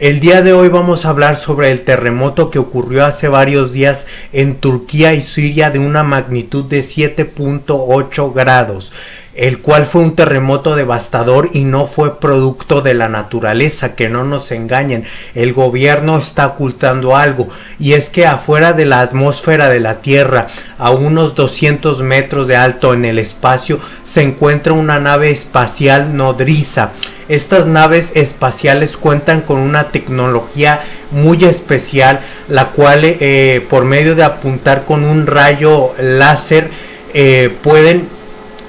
El día de hoy vamos a hablar sobre el terremoto que ocurrió hace varios días en Turquía y Siria de una magnitud de 7.8 grados, el cual fue un terremoto devastador y no fue producto de la naturaleza, que no nos engañen, el gobierno está ocultando algo y es que afuera de la atmósfera de la Tierra, a unos 200 metros de alto en el espacio, se encuentra una nave espacial nodriza. Estas naves espaciales cuentan con una tecnología muy especial, la cual eh, por medio de apuntar con un rayo láser eh, pueden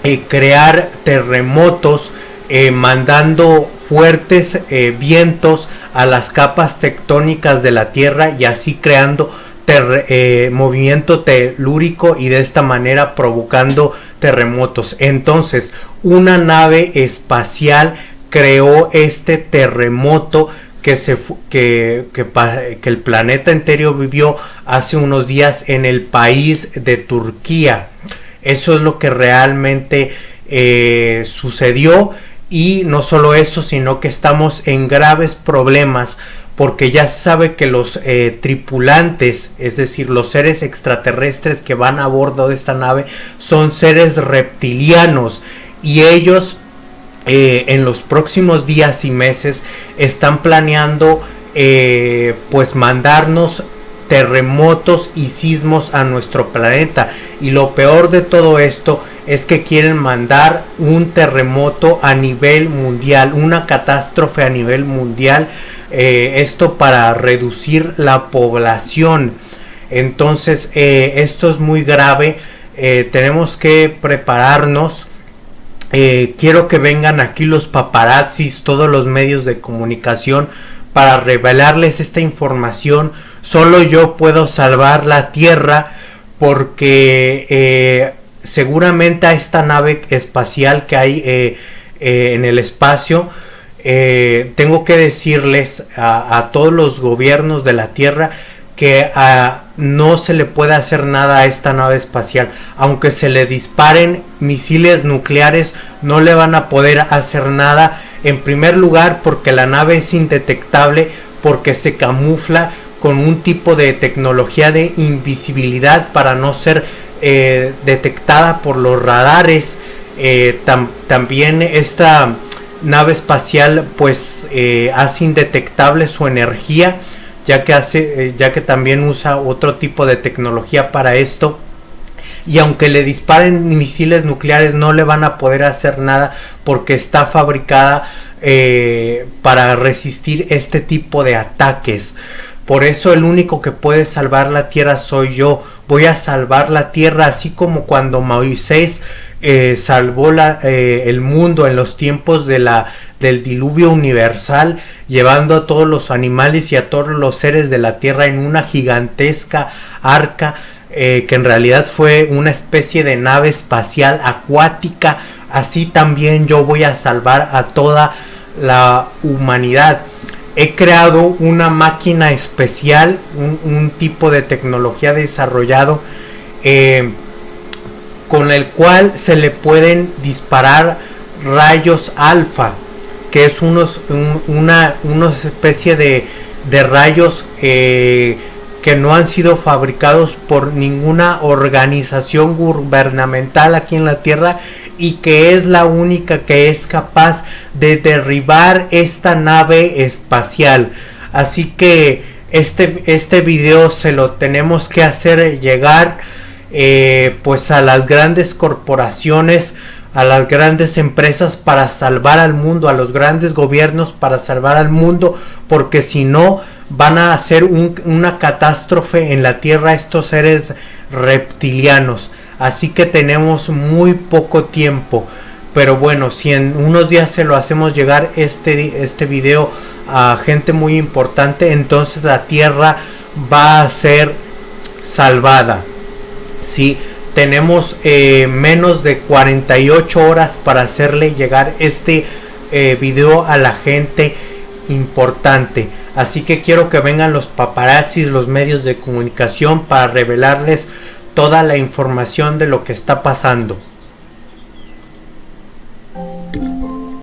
eh, crear terremotos mandando fuertes vientos a las capas tectónicas de la Tierra y así creando movimiento telúrico y de esta manera provocando terremotos. Entonces, una nave espacial creó este terremoto que, se, que, que, el planeta entero vivió hace unos días en el país de Turquía. Eso es lo que realmente eh, sucedió. Y no solo eso, sino que estamos en graves problemas porque ya sabe que los eh, tripulantes, es decir, los seres extraterrestres que van a bordo de esta nave, son seres reptilianos. Y ellos eh, en los próximos días y meses están planeando pues mandarnos terremotos y sismos a nuestro planeta. Y lo peor de todo esto es que quieren mandar un terremoto a nivel mundial una catástrofe a nivel mundial eh, esto para reducir la población. Entonces esto es muy grave. Tenemos que prepararnos. Eh, quiero que vengan aquí los paparazzis, todos los medios de comunicación para revelarles esta información. Solo yo puedo salvar la Tierra porque eh, seguramente a esta nave espacial que hay eh, en el espacio, tengo que decirles a, todos los gobiernos de la Tierra que ah, no se le puede hacer nada a esta nave espacial. Aunque se le disparen misiles nucleares, no le van a poder hacer nada. En primer lugar, porque la nave es indetectable, porque se camufla con un tipo de tecnología de invisibilidad para no ser eh, detectada por los radares. Eh, también esta nave espacial pues eh, hace indetectable su energía ya que hace eh, ya que también usa otro tipo de tecnología para esto y aunque le disparen misiles nucleares no le van a poder hacer nada porque está fabricada eh, para resistir este tipo de ataques por eso el único que puede salvar la tierra soy yo. Voy a salvar la tierra así como cuando Moisés eh, salvó la, eh, el mundo en los tiempos de la, del diluvio universal, llevando a todos los animales y a todos los seres de la tierra en una gigantesca arca. Eh, que en realidad fue una especie de nave espacial acuática, así también yo voy a salvar a toda la humanidad. He creado una máquina especial, un, tipo de tecnología desarrollado eh, con el cual se le pueden disparar rayos alfa, que es unos, una, especie de, de rayos eh, que no han sido fabricados por ninguna organización gubernamental aquí en la Tierra y que es la única que es capaz de derribar esta nave espacial. Así que este, este video se lo tenemos que hacer llegar eh, pues a las grandes corporaciones a las grandes empresas para salvar al mundo, a los grandes gobiernos para salvar al mundo, porque si no van a hacer una catástrofe en la Tierra estos seres reptilianos. Así que tenemos muy poco tiempo. Pero bueno, si en unos días se lo hacemos llegar este, este video a gente muy importante, entonces la Tierra va a ser salvada. Si tenemos eh, menos de 48 horas para hacerle llegar este eh, video a la gente importante. Así que quiero que vengan los paparazzis, los medios de comunicación para revelarles toda la información de lo que está pasando.